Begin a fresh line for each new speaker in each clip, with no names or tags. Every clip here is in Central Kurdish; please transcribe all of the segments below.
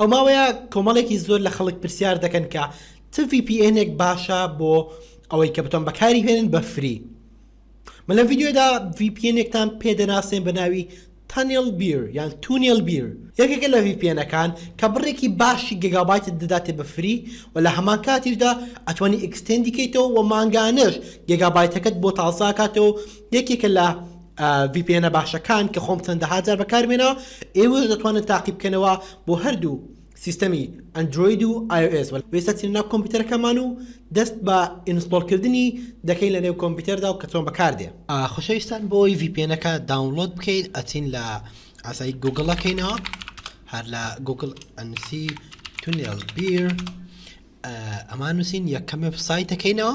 ئەو ماوەیە کۆمەڵێکی زۆر لە خەڵک پرسیار دەکەن کە چ ڤی پی ئێنێک باشە بۆ ئەوەی کە بتوان بەکاری بهێنن بە فری من لەم ڤیدیۆدا ڤی پی ئێنێکتان پێ دەناسێن بە ناوی تانێڵ بیر یان تونێڵ بیر یەکێکە لە ڤی پی ئێنەکان کە بڕێکی باشی گێگابایتت دەداتێ بە فری و لە هەمان کاتیشدا ئەتوانی ئیکستێندی کەیتەوە و مانگانەش گێگابایتەکەت بۆ تازە ئەکاتەوە و یەکێکە لە ڤی پی ئێنە باشەکان کە خۆم چەندەها جار بەکارمێناوە ئێوەش دەتوانن تاقی بکەنەوە بۆ هەردوو سیستەمی ئەندرۆید و iOS وە ئێستا چینە ناو کۆمپیوتەرەکەمان و دەست بە ئینستۆڵ کردنی دەکەین لە نێو کۆمپیوتەردا و کە چۆن بەکاردێ.
خۆشەویستان بۆ ئەوەی ڤی پی ئێنەکە داونڵۆد بکەین ئەچین لە ئاسایی گوگڵ ئەکەینەوە هەر لە گوگڵ ئەنوسی تونێل بیر ئەمان نووسین یەکەم وێب سایت ئەکەینەوە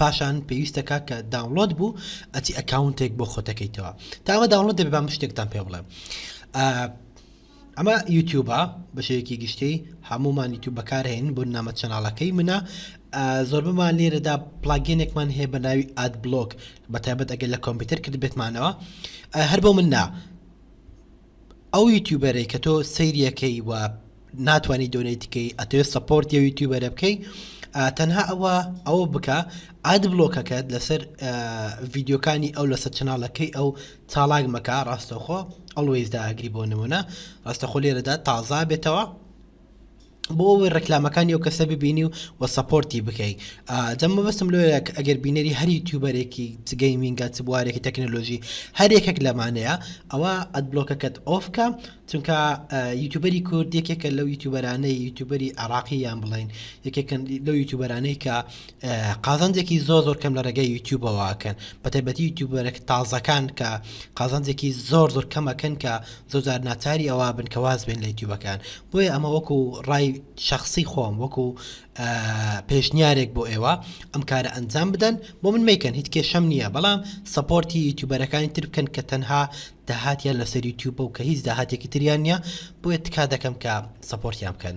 پاشان پێویستە کاکە داونلۆد بوو ئەچی ئەکاونتێک بۆ خۆتەکەیتەوە تاوە داونلۆد دەبێ بام شتێکتان پێ بڵێم ئەمە یوتیوبە بەشێکی گشتی هەمومان یوتیوب بەکارهێن بۆ نامە چەناڵەکەی منە زۆربمان لێرەدا پلاگینێکمان هەیە بە ناوی ئاد بلۆک بە تایبەت ئەگەر لە کۆمپیوتەر کرد بێتمانەوە هەر بۆ من نا ئەو یوتیوبەرەی کە تۆ سەیری ئەکەی و ناتوانی دۆنەیت بکەی ئەتەوێت سەپۆرتی ئەو یوتیوبەرە بکەی ئا، تەنها ئەوە ئەوە بکە ئاد بڵۆکەکەت لەسەر ئا، ڤیدیۆکانی ئەو لەسەر چەناڵەکەی ئەو چاڵاک مەکە ڕاستەوخۆ ئەڵوەیس داگری بۆ نمونە ڕاستەخۆ لێرەدا تازا بێتەوە بۆ ئەوەی ڕێکلامەکانی ئەو کەسە ببینی و وە سەپۆرتی بکەی جا مەبەستم لۆیە کە ئەگەر بینەری هەر یوتیوبەرێکی چ گەیمینگە چ بوارێکی تەکنەلۆژی هەر یەکێک لەمانەیە ئەوە ئەدبلۆکەکەت ئۆف کە چونکە یوتیوبەری کورد یەکێکە لەو یوتیوبەرانەی یوتیوبەری عراقی یان بڵین یەکێکن لەو یوتیوبەرانەی کە قازانجێکی زۆر زۆر کەم لە ڕێگەی یوتیوبەوە ئەکەن بە تایبەتی یوتیوبەرە تازەکان کە قازانجێکی زۆر زۆر کەمەکەن کە زۆرجار ناچاری ئەوە بن کە واز بێن لە یوتیوبەکان بۆیە ئەمە وەکو ڕای شخصی خۆم وەکو پێشنیارێک بۆ ئێوە ئەم کارە ئەنجام بدەن بۆ من میکەن هیچ کێشەم نییە بەڵام سپۆرتی یوتیوبەرەکانی تر بکەن کە تەنها داهاتیان لەسەر یوتیوب و کە هیچ داهاتێکی تریان نییە بۆیە تکا دەکەم کە سپۆرتیان بکەن.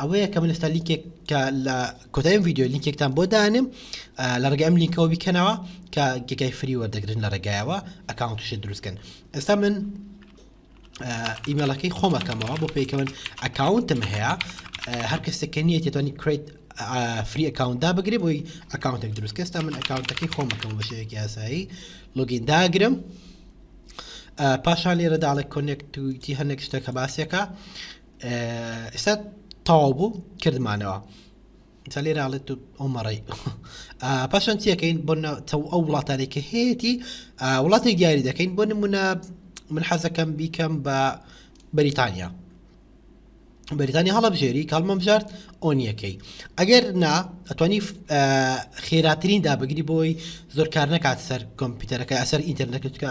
ئەوەیە کە من ئێستا لینکێک کە لە کۆتای ئەم ڤیدیۆ لینکێکتان بۆ دانێم ئا، لە ڕێگەی ئەم لینکەوە بیکەنەوە کە گێگای فری وەردەگرن لە ڕێگایەوە ئەکاونتیشە دروستکەن ئێستا من ئا، ئیمێڵەکەی خۆم ئەکەمەوە بۆ پێیکە من ئەکاونتم هەیە ئا، هەر کەسێک کە نییە تێتوانی کریت فری ئەکاونتدا بگرێ بۆی ئەکاونتێک دروست کە ئێستا من ئەکاونتەکەی خۆم ئەکەم بە شێوەیەکی یاسایی لۆگین داگرم ئا، پاشان لێرە داڵێ کۆنێکتویتی هەندێک شتێکە باسیەکە ئێستا تەواو بوو کردمانەوە تا لێرە ئاڵێت و ئەومەڕی پاشان چیەکەین بۆ تەو ئەو وڵاتانێکە هەیەی وڵاتێک دیاری دەکەین بۆ نمونە من حەزەکەم بیکەم بە بەریتانیا بەریتانی هەڵبژێری کاڵمەمژارد ئۆنیەکەی ئەگەر نا ئەتوانی خێراترین دابگری بۆی زۆر کار نکات سەر کۆمپیوتەرەکە ئەسەر ئینتەرنەکەکە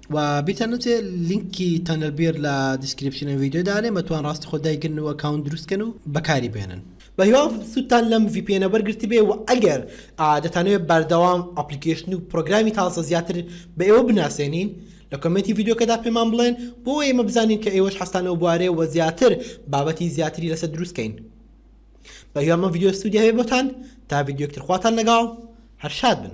وە بیرتان نەچێ لینکی تەنەر بیر لە دیسکریپشنە ویددیو دانێ مەتوان ڕاستی خۆ دایگرن و ئەکاونت دروستکەن و بەکاری بێنن
بەهیوام سوودتان لەم ڤیپیێنە وەرگرتبێ و ئەگەر دەتانەوێ بەردەوام ئەپلیکەیشن و پڕۆگرامی تازە زیاتر بە ئێوە بناسێنین لە کۆمێنتی ڤیدیۆکەدا پێمان بڵێن بۆ ئەوەی ئێمە بزانین کە ئێوەش حەزتان لەو بوارەیە وە زیاتر بابەتی زیاتری لەسەر دروست کەین بەهیوام ئەم ڤیدیۆ سوودی هەبێ بۆتان تا ڤیدیۆکتر خواتان لەگەڵ هەر شاد بن